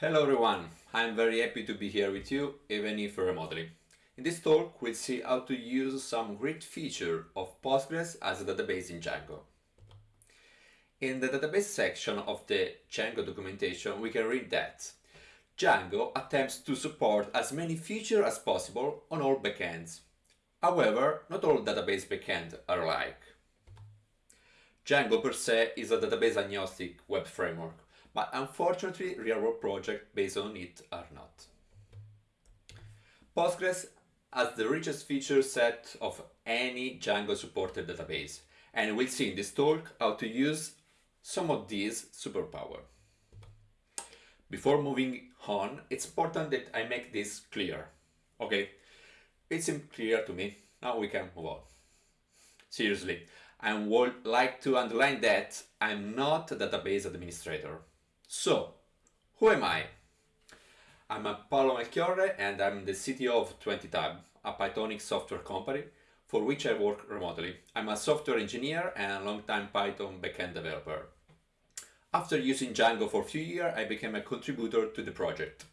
Hello everyone, I'm very happy to be here with you, even if remotely. In this talk, we'll see how to use some great feature of Postgres as a database in Django. In the database section of the Django documentation, we can read that Django attempts to support as many features as possible on all backends. However, not all database backends are alike. Django per se is a database agnostic web framework, but unfortunately real-world projects based on it are not. Postgres has the richest feature set of any Django supported database, and we'll see in this talk how to use some of these superpower. Before moving on, it's important that I make this clear. Okay, it clear to me. Now we can move on. Seriously, I would like to underline that I'm not a database administrator. So, who am I? I'm a Paolo Melchiorre and I'm the CTO of 20tab, a Pythonic software company for which I work remotely. I'm a software engineer and long-time Python backend developer. After using Django for a few years, I became a contributor to the project.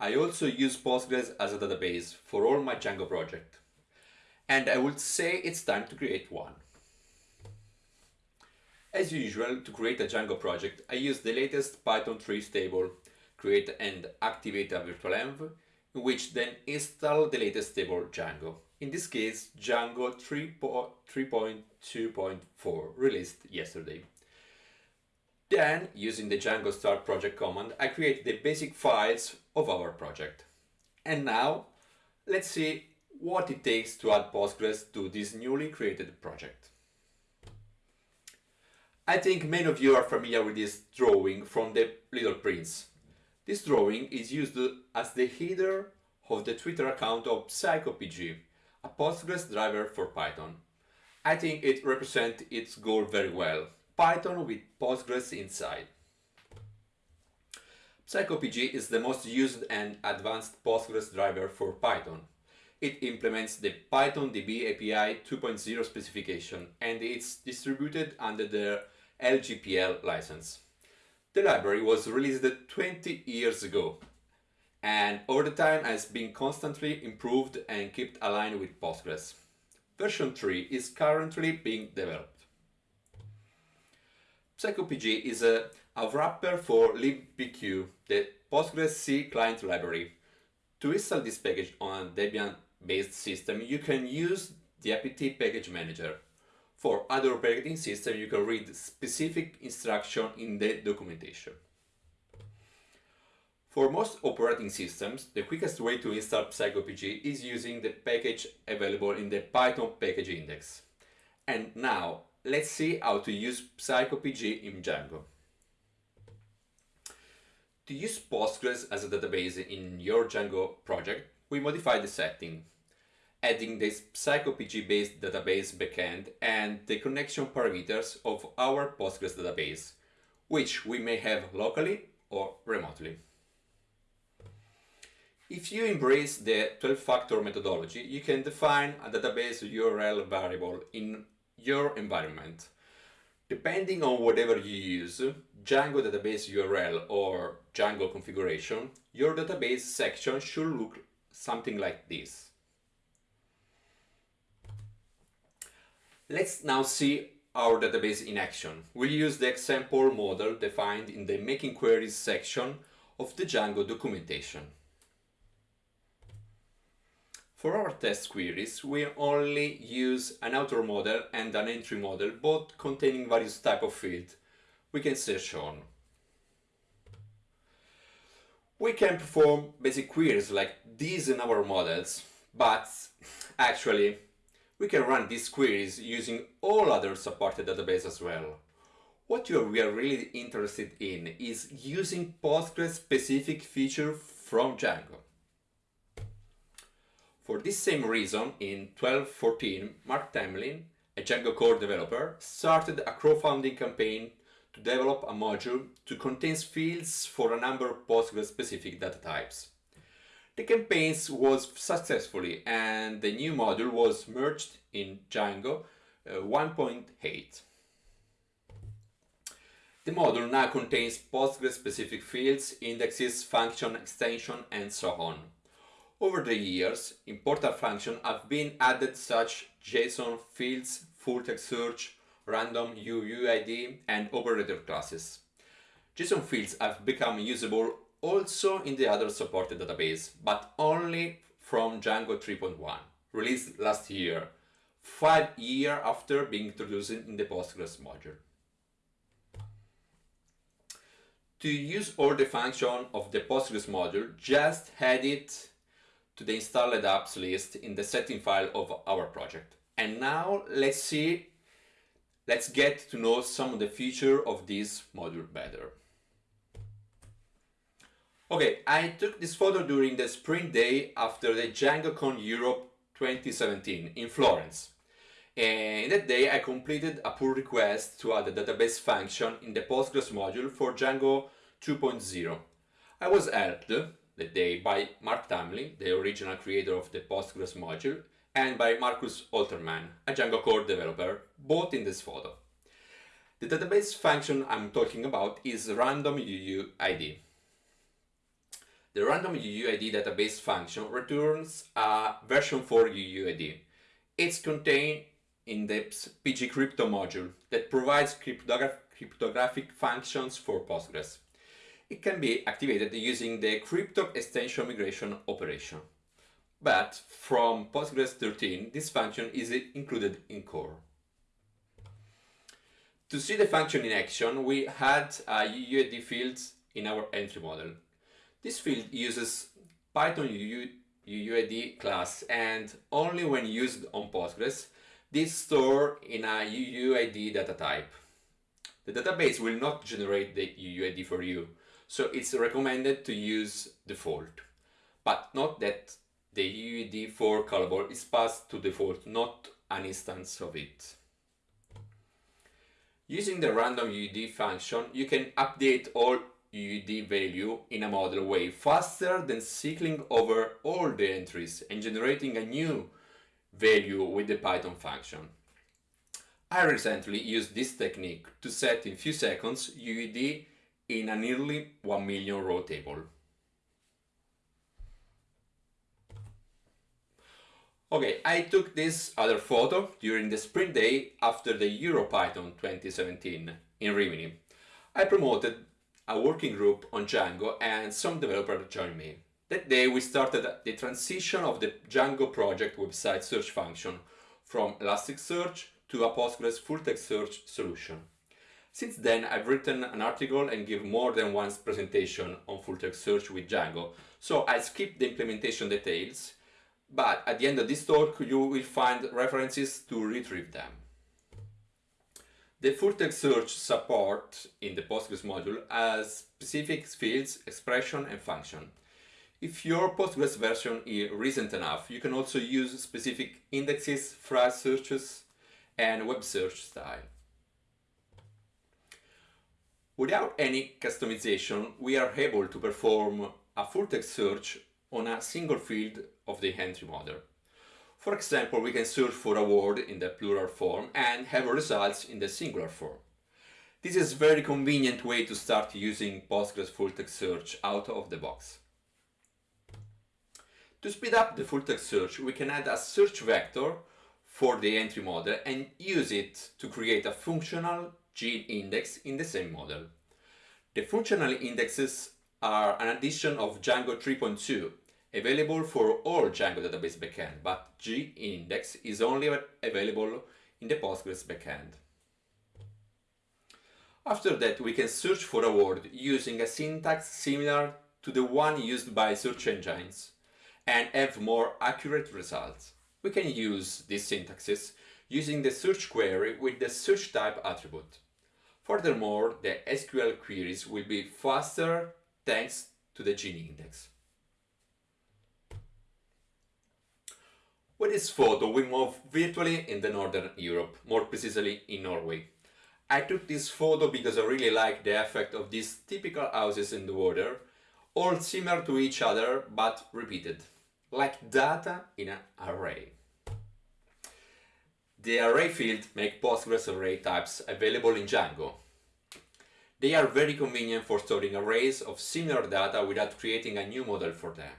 I also use Postgres as a database for all my Django project. And I would say it's time to create one. As usual, to create a Django project, I use the latest Python 3 stable, create and activate a virtual env, in which then install the latest stable Django. In this case, Django 3.2.4, released yesterday. Then, using the Django start project command, I create the basic files of our project. And now, let's see what it takes to add Postgres to this newly created project. I think many of you are familiar with this drawing from the Little Prince. This drawing is used as the header of the Twitter account of Psycopg, a Postgres driver for Python. I think it represents its goal very well, Python with Postgres inside. Psycopg is the most used and advanced Postgres driver for Python. It implements the Python DB API 2.0 specification and it's distributed under the LGPL license. The library was released 20 years ago and over the time has been constantly improved and kept aligned with Postgres. Version 3 is currently being developed. Psycopg is a, a wrapper for libpq, the Postgres C client library. To install this package on a Debian-based system, you can use the apt package manager. For other operating systems, you can read specific instruction in the documentation. For most operating systems, the quickest way to install Psycopg is using the package available in the Python package index. And now, let's see how to use Psycopg in Django. To use Postgres as a database in your Django project, we modify the setting adding this Psycopg-based database backend and the connection parameters of our Postgres database, which we may have locally or remotely. If you embrace the 12-factor methodology, you can define a database URL variable in your environment. Depending on whatever you use, Django database URL or Django configuration, your database section should look something like this. Let's now see our database in action. We'll use the example model defined in the Making Queries section of the Django documentation. For our test queries, we only use an author model and an entry model, both containing various type of fields we can search on. We can perform basic queries like these in our models, but actually we can run these queries using all other supported databases as well. What we are really interested in is using Postgres specific feature from Django. For this same reason, in 1214, Marc Tamlyn, a Django core developer, started a crowdfunding campaign to develop a module to contain fields for a number of Postgres specific data types. The campaigns was successfully and the new module was merged in Django uh, 1.8. The module now contains Postgres-specific fields, indexes, function, extension, and so on. Over the years, important functions have been added such JSON fields, full text search, random UUID, and operator classes. JSON fields have become usable also in the other supported database, but only from Django 3.1, released last year, five years after being introduced in the Postgres module. To use all the function of the Postgres module, just add it to the installed apps list in the setting file of our project. And now let's see, let's get to know some of the features of this module better. Okay, I took this photo during the sprint day after the DjangoCon Europe 2017 in Florence. And that day I completed a pull request to add a database function in the Postgres module for Django 2.0. I was helped that day by Marc Tamlyn, the original creator of the Postgres module, and by Markus Holtermann, a Django core developer, both in this photo. The database function I'm talking about is random UUID. The random UUID database function returns a version 4 UUID. It's contained in the pgcrypto module that provides cryptographic functions for Postgres. It can be activated using the crypto extension migration operation. But from Postgres 13, this function is included in core. To see the function in action, we had a UUID field in our entry model. This field uses Python UUID class and only when used on Postgres this store in a UUID data type. The database will not generate the UUID for you, so it's recommended to use default. But note that the UUID for callable is passed to default, not an instance of it. Using the random UUID function, you can update all UUID value in a model way faster than cycling over all the entries and generating a new value with the Python function. I recently used this technique to set in few seconds UUID in a nearly 1 million row table. Okay, I took this other photo during the sprint day after the EuroPython 2017 in Rimini. I promoted a working group on Django and some developers joined me. That day we started the transition of the Django project website search function from Elasticsearch to a Postgres full-text search solution. Since then, I've written an article and give more than one presentation on full-text search with Django, so I skipped the implementation details, but at the end of this talk you will find references to retrieve them. The full-text search support in the Postgres module has specific fields, expression and function. If your Postgres version is recent enough, you can also use specific indexes, phrase searches, and web search style. Without any customization, we are able to perform a full-text search on a single field of the entry model. For example, we can search for a word in the plural form and have results in the singular form. This is a very convenient way to start using Postgres full-text search out of the box. To speed up the full-text search, we can add a search vector for the entry model and use it to create a functional GIN index in the same model. The functional indexes are an addition of Django 3.2, available for all Django database backend, but GIN index is only available in the Postgres backend. After that, we can search for a word using a syntax similar to the one used by search engines and have more accurate results. We can use these syntaxes using the search query with the search type attribute. Furthermore, the SQL queries will be faster thanks to the GIN index. With this photo, we move virtually in the Northern Europe, more precisely in Norway. I took this photo because I really like the effect of these typical houses in the water, all similar to each other but repeated like data in an array. The array field make Postgres array types available in Django. They are very convenient for storing arrays of similar data without creating a new model for them.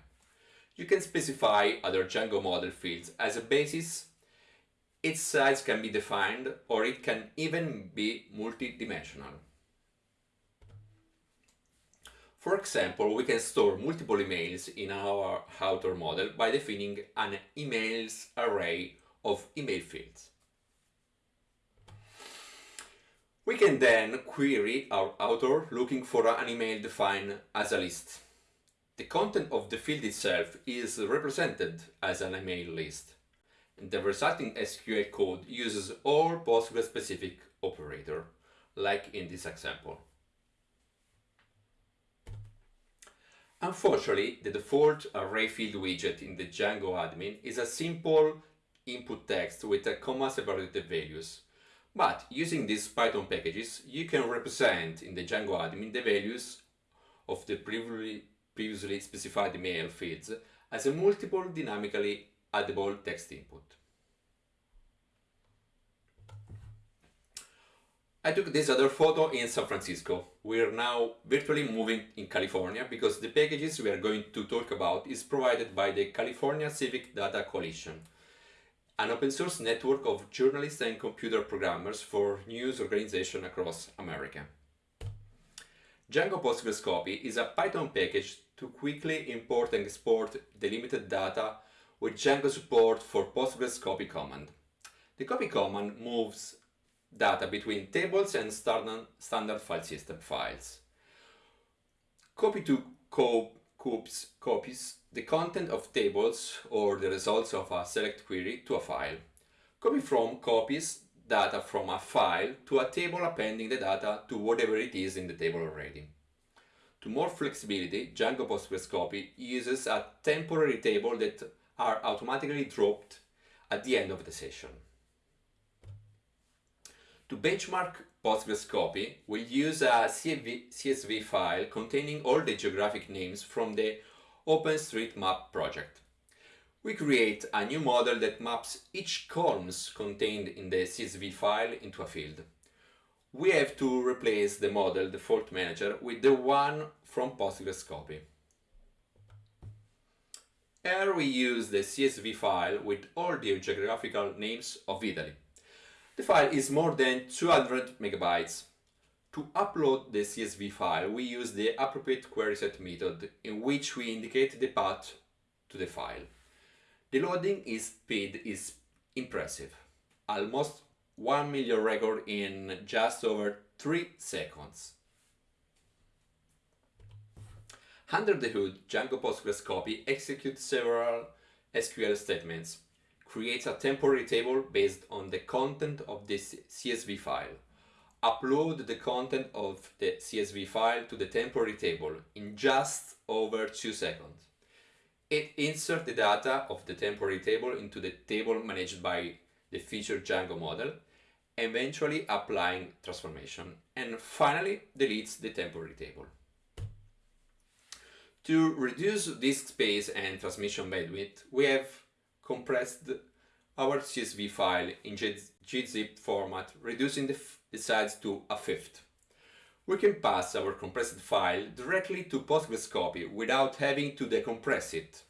You can specify other Django model fields as a basis. Its size can be defined or it can even be multidimensional. For example, we can store multiple emails in our author model by defining an emails array of email fields. We can then query our author looking for an email defined as a list. The content of the field itself is represented as an email list. The resulting SQL code uses all Postgres-specific operator, like in this example. Unfortunately, the default array field widget in the Django admin is a simple input text with a comma-separated values. But using these Python packages, you can represent in the Django admin the values of the previously, previously specified email feeds as a multiple dynamically addable text input. I took this other photo in San Francisco. We are now virtually moving in California because the packages we are going to talk about is provided by the California Civic Data Coalition, an open source network of journalists and computer programmers for news organization across America. Django Postgres Copy is a Python package to quickly import and export delimited data with Django support for Postgres copy command. The copy command moves data between tables and standard file system files. Copy to co copies, copies the content of tables or the results of a select query to a file. Copy from copies data from a file to a table appending the data to whatever it is in the table already. To more flexibility, Django Postgres Copy uses a temporary table that are automatically dropped at the end of the session. To benchmark Postgres copy, we'll use a CSV, file containing all the geographic names from the OpenStreetMap project. We create a new model that maps each columns contained in the CSV file into a field. We have to replace the model default manager with the one from Postgres copy. Here we use the CSV file with all the geographical names of Italy. The file is more than 200 megabytes. To upload the CSV file, we use the appropriate query set method in which we indicate the path to the file. The loading speed is impressive, almost 1 million record in just over 3 seconds. Under the hood, Django Postgres copy executes several SQL statements creates a temporary table based on the content of this CSV file. Upload the content of the CSV file to the temporary table in just over 2 seconds. It inserts the data of the temporary table into the table managed by the feature Django model, eventually applying transformation, and finally deletes the temporary table. To reduce disk space and transmission bandwidth, we have compressed our CSV file in gzip format, reducing the, the size to a fifth. We can pass our compressed file directly to Postgres copy without having to decompress it.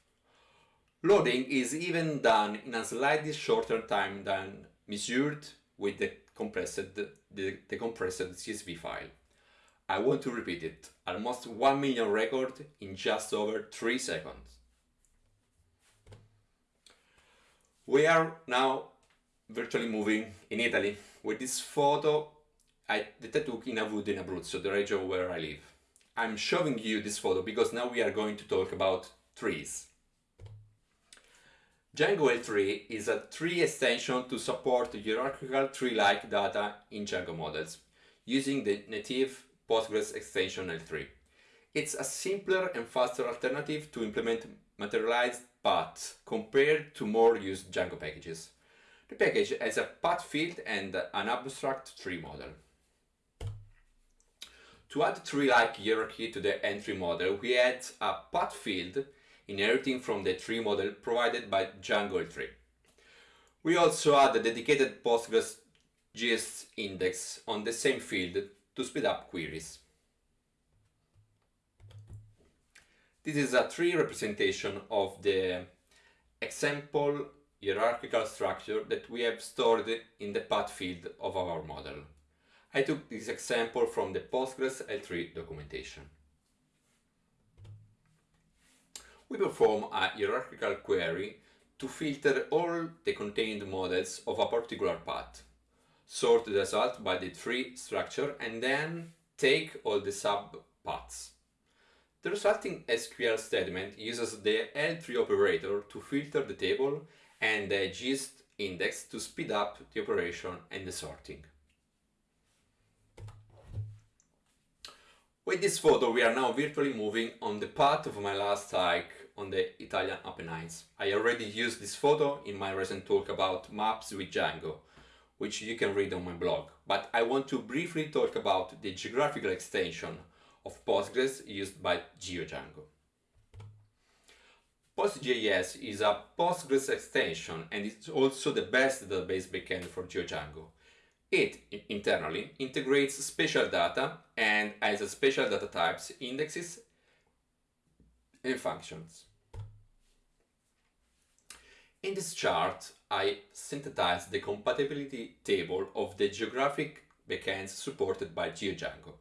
Loading is even done in a slightly shorter time than measured with the compressed, the, CSV file. I want to repeat it, almost 1 million record in just over 3 seconds. We are now virtually moving in Italy with this photo I, that I took in Avuto in Abruzzo, the region where I live. I'm showing you this photo because now we are going to talk about trees. Django ltree is a tree extension to support hierarchical tree-like data in Django models using the native Postgres extension ltree. It's a simpler and faster alternative to implement materialized paths compared to more used Django packages. The package has a path field and an abstract tree model. To add tree-like hierarchy to the entry model, we add a path field inheriting from the tree model provided by Django ltree. We also add a dedicated Postgres GiST index on the same field to speed up queries. This is a tree representation of the example hierarchical structure that we have stored in the path field of our model. I took this example from the Postgres ltree documentation. We perform a hierarchical query to filter all the contained models of a particular path, sort the result by the tree structure and then take all the subpaths. The resulting SQL statement uses the ltree operator to filter the table and the gist index to speed up the operation and the sorting. With this photo we are now virtually moving on the path of my last hike on the Italian Apennines. I already used this photo in my recent talk about maps with Django, which you can read on my blog, but I want to briefly talk about the geographical extension of Postgres used by GeoDjango. PostGIS is a Postgres extension and it's also the best database backend for GeoDjango. It, internally, integrates spatial data and has a spatial data types, indexes and functions. In this chart, I synthesized the compatibility table of the geographic backends supported by GeoDjango.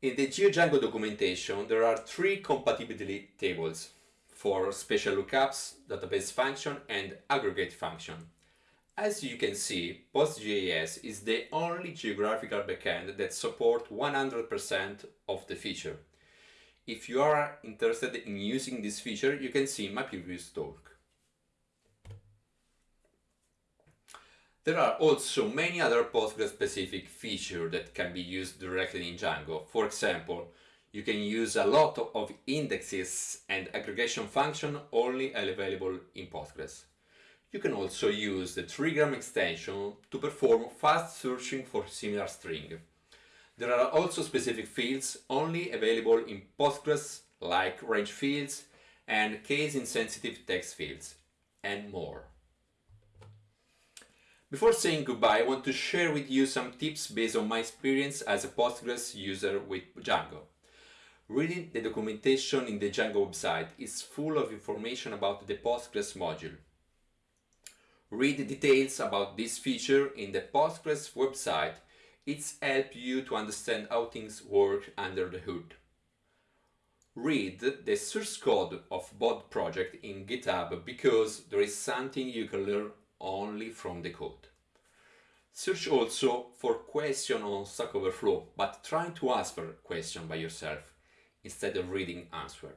In the GeoDjango documentation, there are three compatibility tables for spatial lookups, database function, and aggregate function. As you can see, PostGIS is the only geographical backend that supports 100% of the feature. If you are interested in using this feature, you can see my previous talk. There are also many other Postgres-specific features that can be used directly in Django. For example, you can use a lot of indexes and aggregation function only available in Postgres. You can also use the trigram extension to perform fast searching for similar string. There are also specific fields only available in Postgres like range fields and case-insensitive text fields, and more. Before saying goodbye, I want to share with you some tips based on my experience as a Postgres user with Django. Reading the documentation in the Django website is full of information about the Postgres module. Read details about this feature in the Postgres website. It's help you to understand how things work under the hood. Read the source code of BOD project in GitHub because there is something you can learn only from the code. Search also for question on Stack Overflow, but try to answer question by yourself instead of reading answer.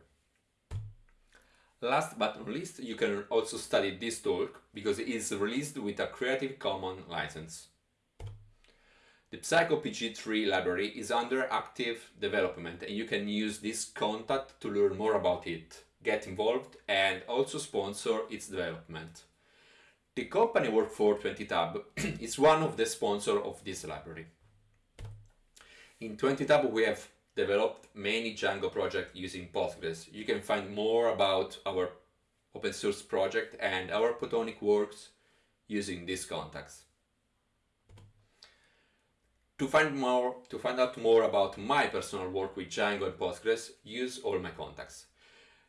Last but not least, you can also study this talk because it is released with a Creative Commons license. The Psycopg3 library is under active development and you can use this contact to learn more about it, get involved and also sponsor its development. The company work for 20tab is one of the sponsors of this library. In 20tab we have developed many Django projects using Postgres. You can find more about our open source project and our Pythonic works using these contacts. To find more, to find out more about my personal work with Django and Postgres, use all my contacts.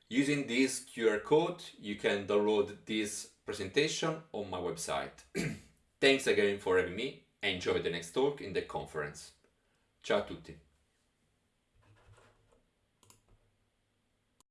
Using this QR code, you can download this presentation on my website. Thanks again for having me. Enjoy the next talk in the conference. Ciao a tutti.